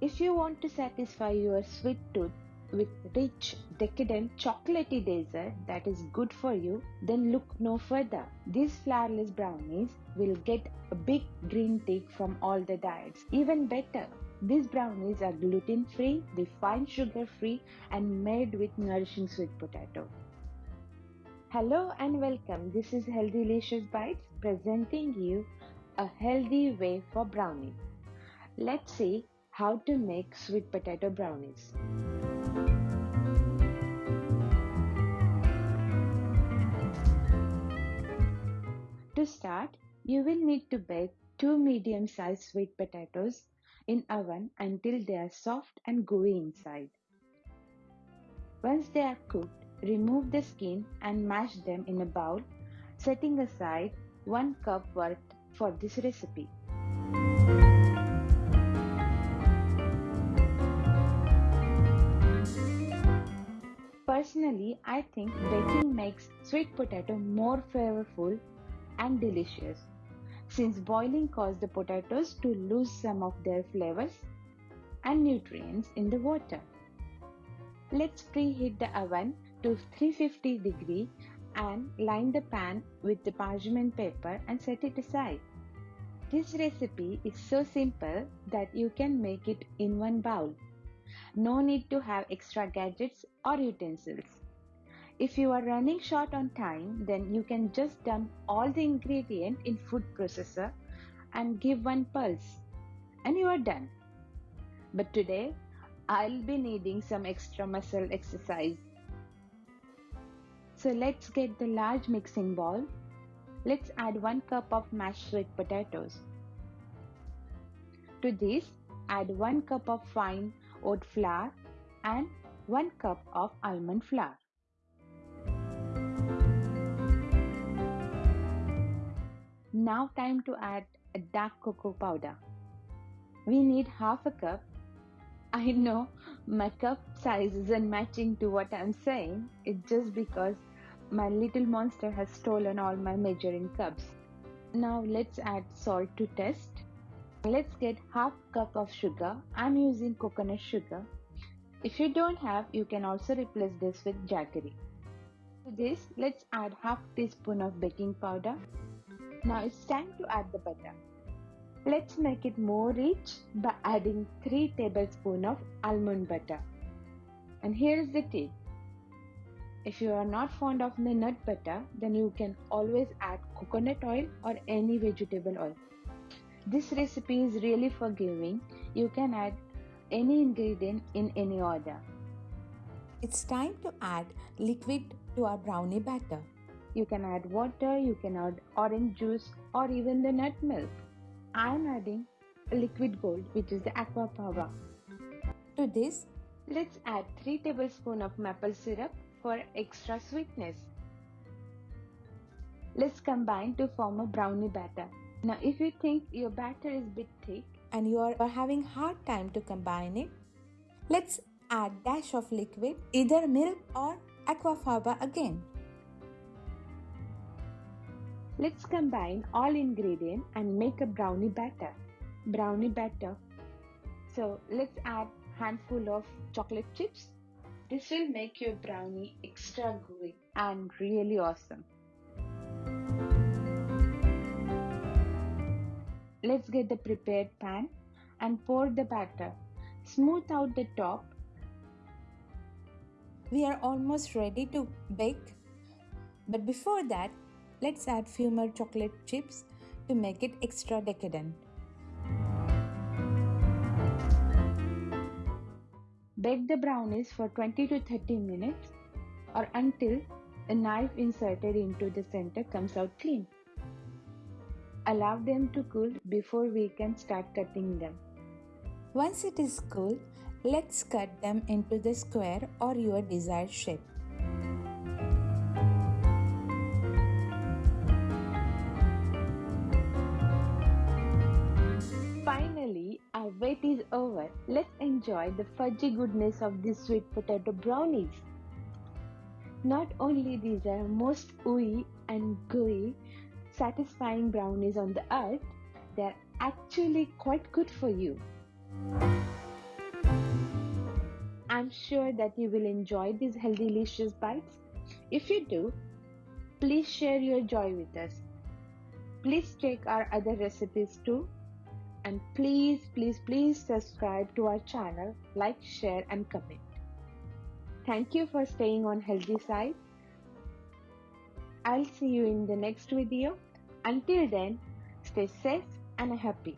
If you want to satisfy your sweet tooth with rich, decadent, chocolatey dessert that is good for you, then look no further. These flourless brownies will get a big green tick from all the diets. Even better, these brownies are gluten free, refined sugar free, and made with nourishing sweet potato. Hello and welcome. This is Healthy Delicious Bites presenting you a healthy way for brownies. Let's see how to make sweet potato brownies. To start, you will need to bake two medium-sized sweet potatoes in oven until they are soft and gooey inside. Once they are cooked, remove the skin and mash them in a bowl, setting aside 1 cup worth for this recipe. Personally, I think baking makes sweet potato more flavorful and delicious since boiling causes the potatoes to lose some of their flavors and nutrients in the water. Let's preheat the oven to 350 degree and line the pan with the parchment paper and set it aside. This recipe is so simple that you can make it in one bowl. No need to have extra gadgets or utensils. If you are running short on time, then you can just dump all the ingredient in food processor and give one pulse and you are done. But today I'll be needing some extra muscle exercise. So let's get the large mixing bowl. Let's add 1 cup of mashed sweet potatoes. To this, add 1 cup of fine oat flour and 1 cup of almond flour. Now time to add a dark cocoa powder. We need half a cup. I know my cup size isn't matching to what I'm saying. It's just because my little monster has stolen all my measuring cups. Now let's add salt to taste. Let's get half cup of sugar. I'm using coconut sugar. If you don't have, you can also replace this with jaggery. To this, let's add half teaspoon of baking powder now it's time to add the butter. Let's make it more rich by adding 3 tablespoons of almond butter. And here is the tip. If you are not fond of the nut butter, then you can always add coconut oil or any vegetable oil. This recipe is really forgiving. You can add any ingredient in any order. It's time to add liquid to our brownie batter. You can add water, you can add orange juice or even the nut milk. I am adding liquid gold which is the aquafaba. To this, let's add 3 tablespoons of maple syrup for extra sweetness. Let's combine to form a brownie batter. Now if you think your batter is bit thick and you are having hard time to combine it, let's add dash of liquid, either milk or aquafaba again. Let's combine all ingredients and make a brownie batter. Brownie batter. So let's add handful of chocolate chips. This will make your brownie extra gooey and really awesome. Let's get the prepared pan and pour the batter. Smooth out the top. We are almost ready to bake. But before that, Let's add few more chocolate chips to make it extra decadent. Bake the brownies for 20 to 30 minutes or until a knife inserted into the center comes out clean. Allow them to cool before we can start cutting them. Once it is cool, let's cut them into the square or your desired shape. Wait is over, let's enjoy the fudgy goodness of these sweet potato brownies. Not only these are most ooey and gooey, satisfying brownies on the earth, they're actually quite good for you. I'm sure that you will enjoy these healthy delicious bites. If you do, please share your joy with us. Please check our other recipes too. And please, please, please subscribe to our channel, like, share, and comment. Thank you for staying on healthy side. I'll see you in the next video. Until then, stay safe and happy.